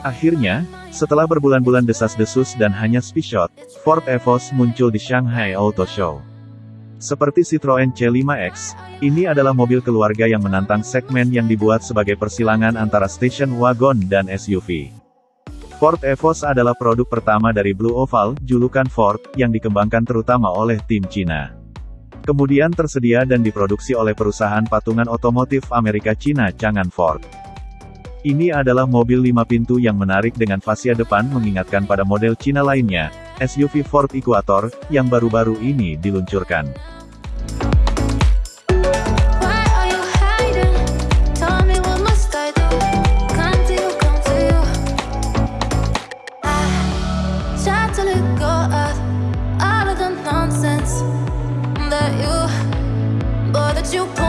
Akhirnya, setelah berbulan-bulan desas-desus dan hanya spishot, Ford Evos muncul di Shanghai Auto Show. Seperti Citroen C5X, ini adalah mobil keluarga yang menantang segmen yang dibuat sebagai persilangan antara station wagon dan SUV. Ford Evos adalah produk pertama dari Blue Oval, julukan Ford, yang dikembangkan terutama oleh tim Cina. Kemudian tersedia dan diproduksi oleh perusahaan patungan otomotif Amerika Cina Chang'an Ford. Ini adalah mobil lima pintu yang menarik dengan fascia depan mengingatkan pada model Cina lainnya, SUV Ford Equator, yang baru-baru ini diluncurkan. You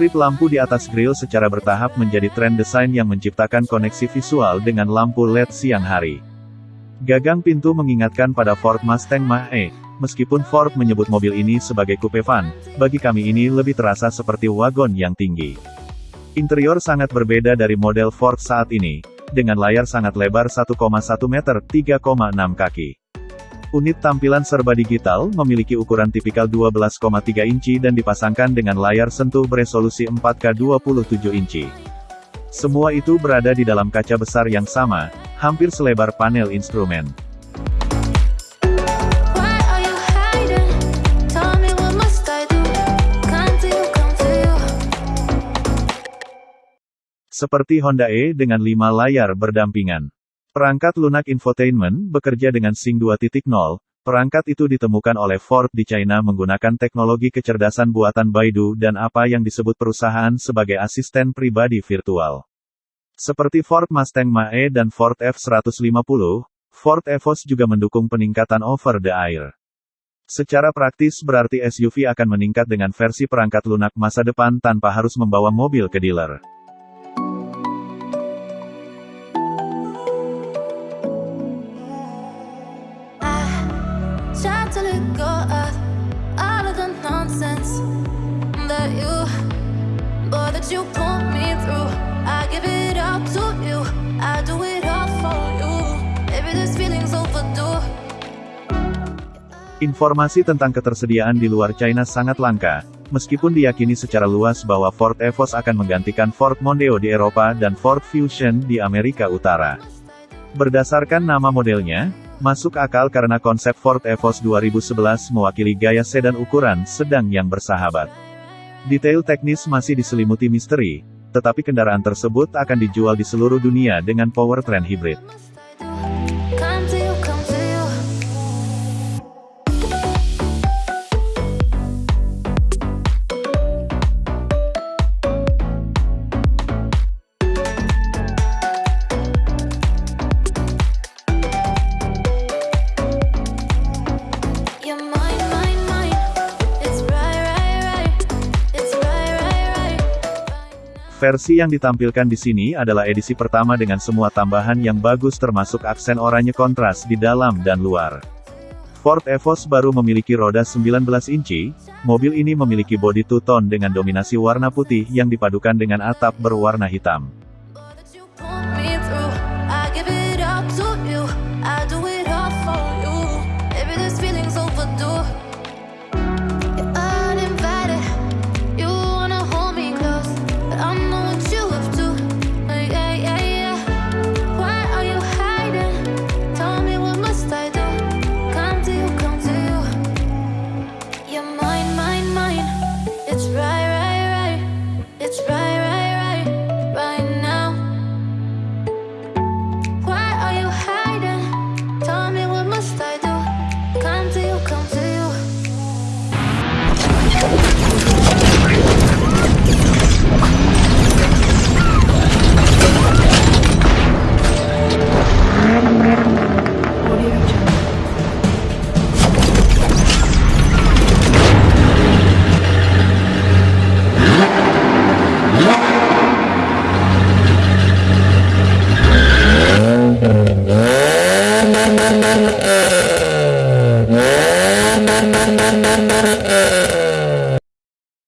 Strip lampu di atas grill secara bertahap menjadi tren desain yang menciptakan koneksi visual dengan lampu LED siang hari. Gagang pintu mengingatkan pada Ford Mustang Mach-E. Meskipun Ford menyebut mobil ini sebagai coupe van, bagi kami ini lebih terasa seperti wagon yang tinggi. Interior sangat berbeda dari model Ford saat ini, dengan layar sangat lebar 1,1 meter 3,6 kaki. Unit tampilan serba digital, memiliki ukuran tipikal 12,3 inci dan dipasangkan dengan layar sentuh beresolusi 4K 27 inci. Semua itu berada di dalam kaca besar yang sama, hampir selebar panel instrumen. Seperti Honda E dengan 5 layar berdampingan. Perangkat lunak infotainment bekerja dengan Sync 2.0. Perangkat itu ditemukan oleh Ford di China menggunakan teknologi kecerdasan buatan Baidu dan apa yang disebut perusahaan sebagai asisten pribadi virtual. Seperti Ford Mustang Mach-E dan Ford F-150, Ford Evos juga mendukung peningkatan over-the-air. Secara praktis berarti SUV akan meningkat dengan versi perangkat lunak masa depan tanpa harus membawa mobil ke dealer. Informasi tentang ketersediaan di luar China sangat langka, meskipun diyakini secara luas bahwa Ford Evos akan menggantikan Ford Mondeo di Eropa dan Ford Fusion di Amerika Utara. Berdasarkan nama modelnya, masuk akal karena konsep Ford Evos 2011 mewakili gaya sedan ukuran sedang yang bersahabat. Detail teknis masih diselimuti misteri, tetapi kendaraan tersebut akan dijual di seluruh dunia dengan powertrain hibrid. Versi yang ditampilkan di sini adalah edisi pertama dengan semua tambahan yang bagus termasuk aksen oranye kontras di dalam dan luar. Ford Evos baru memiliki roda 19 inci, mobil ini memiliki bodi two-tone dengan dominasi warna putih yang dipadukan dengan atap berwarna hitam.